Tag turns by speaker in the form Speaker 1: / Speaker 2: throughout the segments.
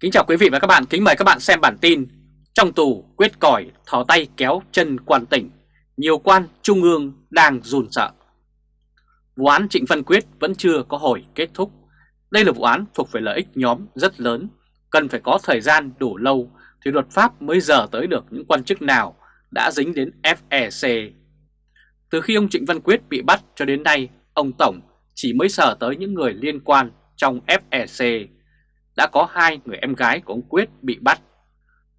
Speaker 1: Kính chào quý vị và các bạn, kính mời các bạn xem bản tin Trong tù quyết còi thò tay kéo chân quan tỉnh. Nhiều quan trung ương đang run sợ. Vụ án Trịnh Văn Quyết vẫn chưa có hồi kết thúc. Đây là vụ án thuộc về lợi ích nhóm rất lớn Cần phải có thời gian đủ lâu thì luật pháp mới giờ tới được những quan chức nào đã dính đến FEC Từ khi ông Trịnh Văn Quyết bị bắt cho đến nay Ông Tổng chỉ mới sở tới những người liên quan trong FEC đã có hai người em gái của ông Quyết bị bắt.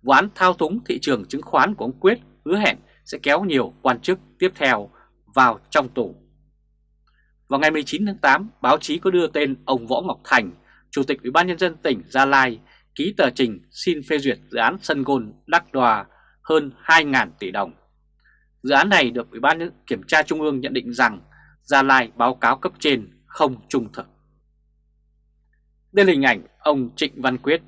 Speaker 1: Vụ án thao túng thị trường chứng khoán của ông Quyết hứa hẹn sẽ kéo nhiều quan chức tiếp theo vào trong tù. Vào ngày 19 tháng 8, báo chí có đưa tên ông Võ Ngọc Thành, Chủ tịch Ủy ban Nhân dân tỉnh Gia Lai, ký tờ trình xin phê duyệt dự án sân gôn Đắc Đòa hơn 2.000 tỷ đồng. Dự án này được Ủy ban Kiểm tra Trung ương nhận định rằng Gia Lai báo cáo cấp trên không trung thực. Đây là hình ảnh ông Trịnh Văn Quyết.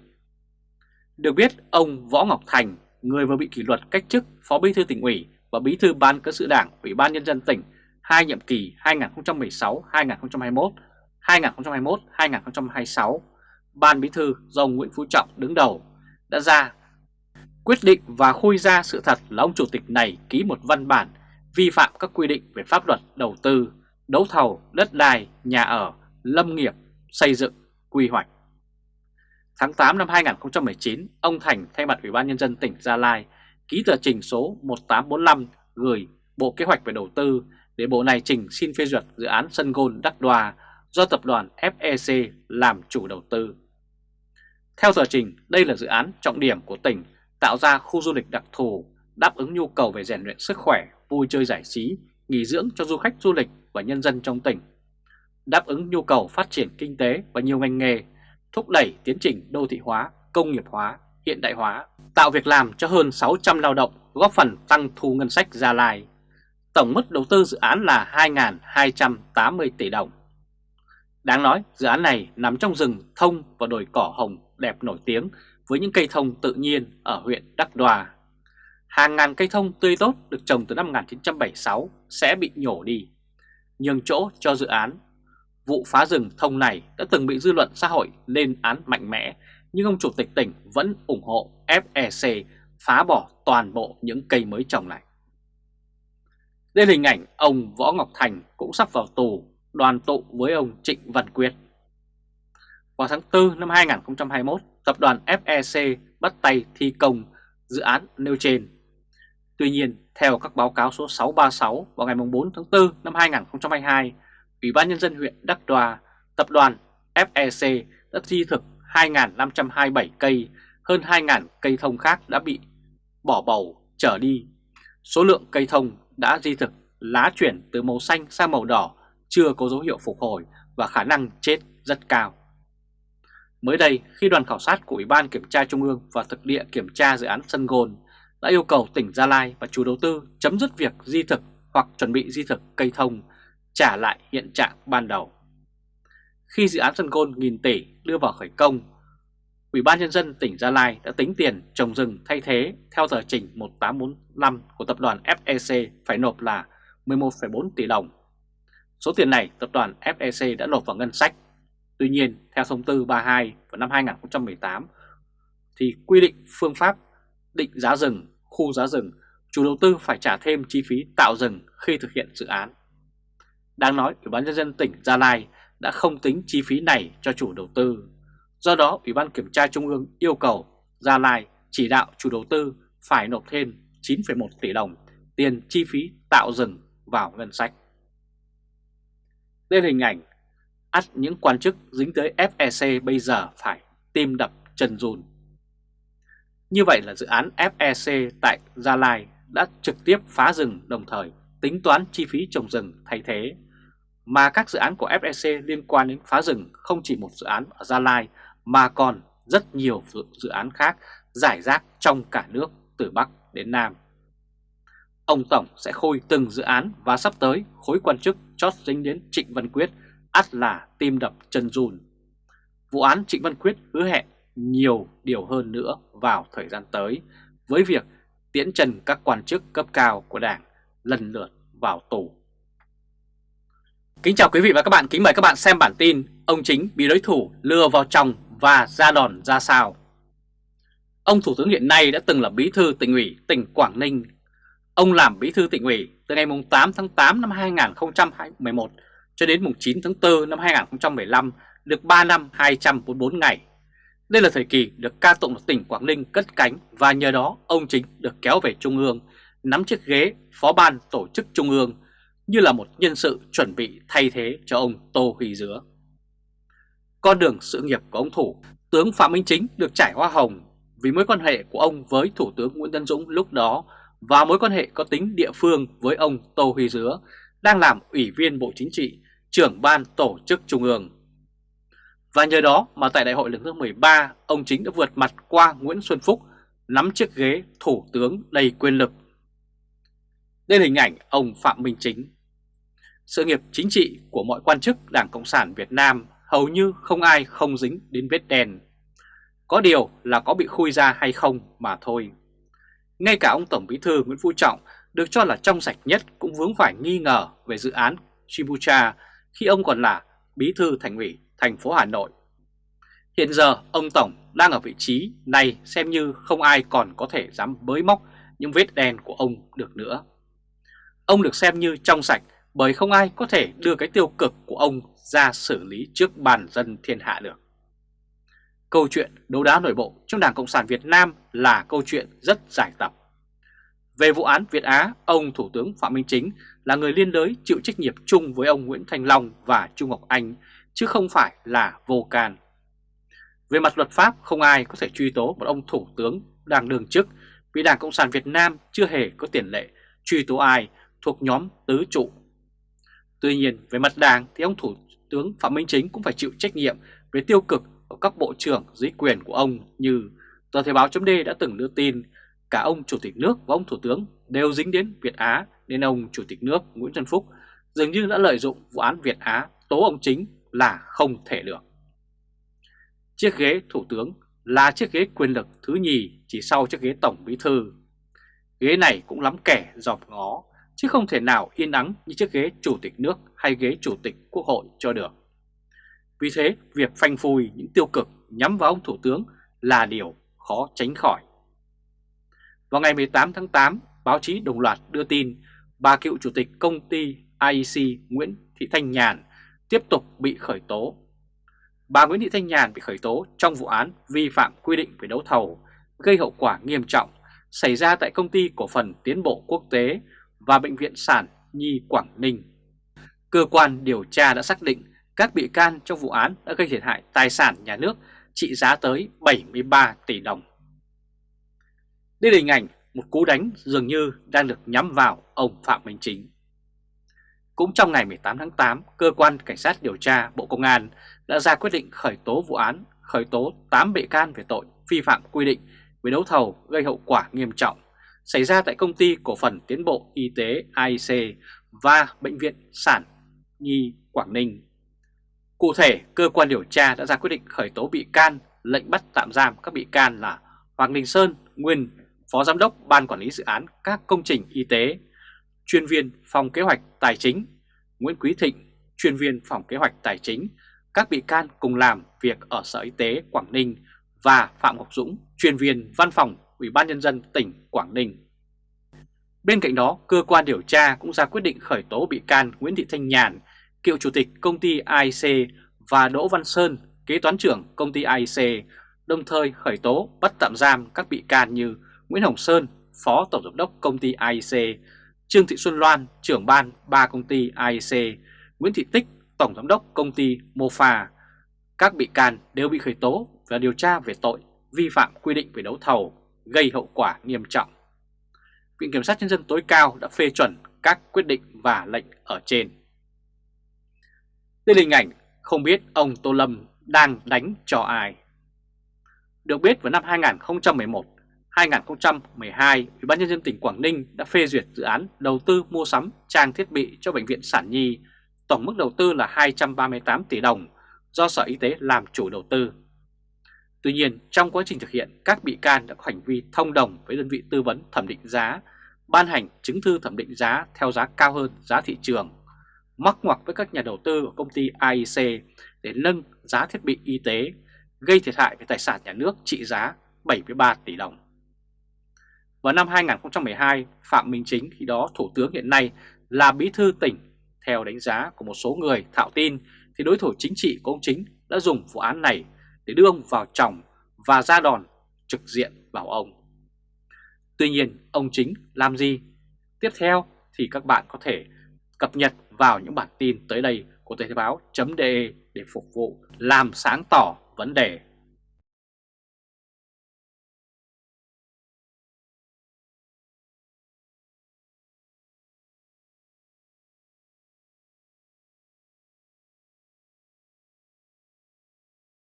Speaker 1: Được biết, ông Võ Ngọc Thành, người vừa bị kỷ luật cách chức Phó Bí thư tỉnh ủy và Bí thư Ban cán sự Đảng Ủy ban Nhân dân tỉnh hai nhiệm kỳ 2016-2021, 2021-2026, Ban Bí thư do ông Nguyễn Phú Trọng đứng đầu đã ra quyết định và khui ra sự thật là ông Chủ tịch này ký một văn bản vi phạm các quy định về pháp luật đầu tư, đấu thầu, đất đai, nhà ở, lâm nghiệp, xây dựng quy hoạch. Tháng 8 năm 2019, ông Thành thay mặt Ủy ban Nhân dân tỉnh Gia Lai ký tờ trình số 1845 gửi Bộ Kế hoạch về Đầu tư để Bộ này trình xin phê duyệt dự án sân gôn Đắc Đoa do tập đoàn FEC làm chủ đầu tư. Theo tờ trình, đây là dự án trọng điểm của tỉnh tạo ra khu du lịch đặc thù đáp ứng nhu cầu về rèn luyện sức khỏe, vui chơi giải trí, nghỉ dưỡng cho du khách du lịch và nhân dân trong tỉnh đáp ứng nhu cầu phát triển kinh tế và nhiều ngành nghề, thúc đẩy tiến trình đô thị hóa, công nghiệp hóa, hiện đại hóa, tạo việc làm cho hơn 600 lao động, góp phần tăng thu ngân sách Gia Lai. Tổng mức đầu tư dự án là 2.280 tỷ đồng. Đáng nói, dự án này nằm trong rừng thông và đồi cỏ hồng đẹp nổi tiếng với những cây thông tự nhiên ở huyện Đắc Đoa. Hàng ngàn cây thông tươi tốt được trồng từ năm 1976 sẽ bị nhổ đi, nhường chỗ cho dự án Vụ phá rừng thông này đã từng bị dư luận xã hội lên án mạnh mẽ, nhưng ông chủ tịch tỉnh vẫn ủng hộ FEC phá bỏ toàn bộ những cây mới trồng này. Đây là hình ảnh ông Võ Ngọc Thành cũng sắp vào tù đoàn tụ với ông Trịnh Văn Quyết. Vào tháng 4 năm 2021, tập đoàn FEC bắt tay thi công dự án nêu trên. Tuy nhiên, theo các báo cáo số 636 vào ngày 4 tháng 4 năm 2022, Ủy ban Nhân dân huyện Đắc Đoa, tập đoàn FEC đã thi thực 2.527 cây, hơn 2.000 cây thông khác đã bị bỏ bầu trở đi. Số lượng cây thông đã di thực lá chuyển từ màu xanh sang màu đỏ chưa có dấu hiệu phục hồi và khả năng chết rất cao. Mới đây, khi đoàn khảo sát của Ủy ban Kiểm tra Trung ương và thực địa kiểm tra dự án Sân Gôn đã yêu cầu tỉnh Gia Lai và chủ đầu tư chấm dứt việc di thực hoặc chuẩn bị di thực cây thông trả lại hiện trạng ban đầu. Khi dự án sân gôn nghìn tỷ đưa vào khởi công, Ủy ban Nhân dân tỉnh Gia Lai đã tính tiền trồng rừng thay thế theo tờ trình 1845 của tập đoàn FEC phải nộp là 11,4 tỷ đồng. Số tiền này tập đoàn FEC đã nộp vào ngân sách. Tuy nhiên, theo thông tư 32 vào năm 2018 thì quy định phương pháp định giá rừng, khu giá rừng, chủ đầu tư phải trả thêm chi phí tạo rừng khi thực hiện dự án. Đang nói Ủy ban Nhân dân tỉnh Gia Lai đã không tính chi phí này cho chủ đầu tư. Do đó Ủy ban Kiểm tra Trung ương yêu cầu Gia Lai chỉ đạo chủ đầu tư phải nộp thêm 9,1 tỷ đồng tiền chi phí tạo rừng vào ngân sách. Đây là hình ảnh ắt những quan chức dính tới FEC bây giờ phải tim đập chân run. Như vậy là dự án FEC tại Gia Lai đã trực tiếp phá rừng đồng thời tính toán chi phí trồng rừng thay thế, mà các dự án của FEC liên quan đến phá rừng không chỉ một dự án ở Gia Lai mà còn rất nhiều dự án khác giải rác trong cả nước từ Bắc đến Nam. Ông Tổng sẽ khôi từng dự án và sắp tới khối quan chức chót dính đến Trịnh Văn Quyết ắt là tim đập chân run. Vụ án Trịnh Văn Quyết hứa hẹn nhiều điều hơn nữa vào thời gian tới với việc tiễn trần các quan chức cấp cao của Đảng lần lượt vào tù. Kính chào quý vị và các bạn, kính mời các bạn xem bản tin Ông chính bị đối thủ lừa vào trong và ra đòn ra sao Ông Thủ tướng hiện nay đã từng là bí thư tỉnh ủy tỉnh Quảng Ninh. Ông làm bí thư tỉnh ủy từ ngày 8 tháng 8 năm 2011 cho đến 9 tháng 4 năm 2015 được 3 năm 244 ngày. Đây là thời kỳ được ca tụng tỉnh Quảng Ninh cất cánh và nhờ đó ông Chính được kéo về Trung ương, nắm chiếc ghế phó ban tổ chức Trung ương như là một nhân sự chuẩn bị thay thế cho ông Tô Huy Dứa. Con đường sự nghiệp của ông Thủ, tướng Phạm Minh Chính được trải hoa hồng vì mối quan hệ của ông với Thủ tướng Nguyễn Tân Dũng lúc đó và mối quan hệ có tính địa phương với ông Tô Huy Dứa đang làm Ủy viên Bộ Chính trị, trưởng ban tổ chức Trung ương. Và nhờ đó mà tại đại hội lần thứ 13, ông Chính đã vượt mặt qua Nguyễn Xuân Phúc, nắm chiếc ghế Thủ tướng đầy quyền lực. Đây là hình ảnh ông Phạm Minh Chính. Sự nghiệp chính trị của mọi quan chức Đảng Cộng sản Việt Nam hầu như không ai không dính đến vết đen. Có điều là có bị khui ra hay không mà thôi. Ngay cả ông Tổng Bí thư Nguyễn Phú Trọng được cho là trong sạch nhất cũng vướng phải nghi ngờ về dự án Chibucha khi ông còn là Bí thư Thành ủy thành phố Hà Nội. Hiện giờ ông Tổng đang ở vị trí này xem như không ai còn có thể dám bới móc những vết đen của ông được nữa. Ông được xem như trong sạch bởi không ai có thể đưa cái tiêu cực của ông ra xử lý trước bàn dân thiên hạ được. Câu chuyện đấu đá nội bộ trong Đảng Cộng sản Việt Nam là câu chuyện rất dài tập. Về vụ án Việt Á, ông Thủ tướng Phạm Minh Chính là người liên đới chịu trách nhiệm chung với ông Nguyễn Thanh Long và Trung Ngọc Anh, chứ không phải là vô can. Về mặt luật pháp, không ai có thể truy tố một ông Thủ tướng đang đương chức vì Đảng Cộng sản Việt Nam chưa hề có tiền lệ truy tố ai thuộc nhóm tứ trụ. Tuy nhiên, về mặt đảng thì ông Thủ tướng Phạm Minh Chính cũng phải chịu trách nhiệm về tiêu cực của các bộ trưởng dưới quyền của ông như tờ Thời báo chấm đã từng đưa tin cả ông Chủ tịch nước và ông Thủ tướng đều dính đến Việt Á nên ông Chủ tịch nước Nguyễn Xuân Phúc dường như đã lợi dụng vụ án Việt Á tố ông Chính là không thể được. Chiếc ghế Thủ tướng là chiếc ghế quyền lực thứ nhì chỉ sau chiếc ghế Tổng Bí Thư. Ghế này cũng lắm kẻ dòm ngó chứ không thể nào yên ắng như chiếc ghế Chủ tịch nước hay ghế Chủ tịch Quốc hội cho được. Vì thế, việc phanh phui những tiêu cực nhắm vào ông Thủ tướng là điều khó tránh khỏi. Vào ngày 18 tháng 8, báo chí đồng loạt đưa tin bà cựu chủ tịch công ty IEC Nguyễn Thị Thanh Nhàn tiếp tục bị khởi tố. Bà Nguyễn Thị Thanh Nhàn bị khởi tố trong vụ án vi phạm quy định về đấu thầu gây hậu quả nghiêm trọng xảy ra tại công ty cổ phần tiến bộ quốc tế và Bệnh viện Sản Nhi Quảng Ninh. Cơ quan điều tra đã xác định các bị can trong vụ án đã gây thiệt hại tài sản nhà nước trị giá tới 73 tỷ đồng. Đây là hình ảnh một cú đánh dường như đang được nhắm vào ông Phạm Minh Chính. Cũng trong ngày 18 tháng 8, Cơ quan Cảnh sát điều tra Bộ Công an đã ra quyết định khởi tố vụ án, khởi tố 8 bị can về tội vi phạm quy định về đấu thầu gây hậu quả nghiêm trọng xảy ra tại công ty cổ phần tiến bộ y tế AIC và Bệnh viện Sản Nhi Quảng Ninh. Cụ thể, cơ quan điều tra đã ra quyết định khởi tố bị can, lệnh bắt tạm giam các bị can là Hoàng Đình Sơn, nguyên Phó Giám đốc Ban Quản lý Dự án các công trình y tế, chuyên viên phòng kế hoạch tài chính, Nguyễn Quý Thịnh, chuyên viên phòng kế hoạch tài chính, các bị can cùng làm việc ở Sở Y tế Quảng Ninh và Phạm Ngọc Dũng, chuyên viên văn phòng Ủy ban Nhân dân tỉnh Quảng Ninh. Bên cạnh đó, cơ quan điều tra cũng ra quyết định khởi tố bị can Nguyễn Thị Thanh Nhàn, cựu chủ tịch công ty AIC và Đỗ Văn Sơn, kế toán trưởng công ty AIC, đồng thời khởi tố bắt tạm giam các bị can như Nguyễn Hồng Sơn, Phó Tổng Giám đốc Công ty AIC, Trương Thị Xuân Loan, trưởng ban ba công ty AIC, Nguyễn Thị Tích, Tổng Giám đốc Công ty Mofa. Các bị can đều bị khởi tố và điều tra về tội vi phạm quy định về đấu thầu, gây hậu quả nghiêm trọng. Viện Kiểm sát Nhân dân tối cao đã phê chuẩn các quyết định và lệnh ở trên. Đây là hình ảnh không biết ông Tô Lâm đang đánh cho ai. Được biết vào năm 2011, 2012, Ủy ban nhân dân tỉnh Quảng Ninh đã phê duyệt dự án đầu tư mua sắm trang thiết bị cho bệnh viện Sản Nhi, tổng mức đầu tư là 238 tỷ đồng do Sở Y tế làm chủ đầu tư. Tuy nhiên, trong quá trình thực hiện, các bị can đã có hành vi thông đồng với đơn vị tư vấn thẩm định giá, ban hành chứng thư thẩm định giá theo giá cao hơn giá thị trường, mắc ngoặc với các nhà đầu tư của công ty AIC để nâng giá thiết bị y tế, gây thiệt hại về tài sản nhà nước trị giá 73 tỷ đồng. Vào năm 2012, Phạm Minh Chính khi đó Thủ tướng hiện nay là bí thư tỉnh. Theo đánh giá của một số người thạo tin thì đối thủ chính trị của ông Chính đã dùng vụ án này để đưa ông vào chồng và ra đòn trực diện vào ông. Tuy nhiên, ông Chính làm gì? Tiếp theo thì các bạn có thể cập nhật vào những bản tin tới đây của Thời báo.de để phục vụ làm sáng tỏ vấn đề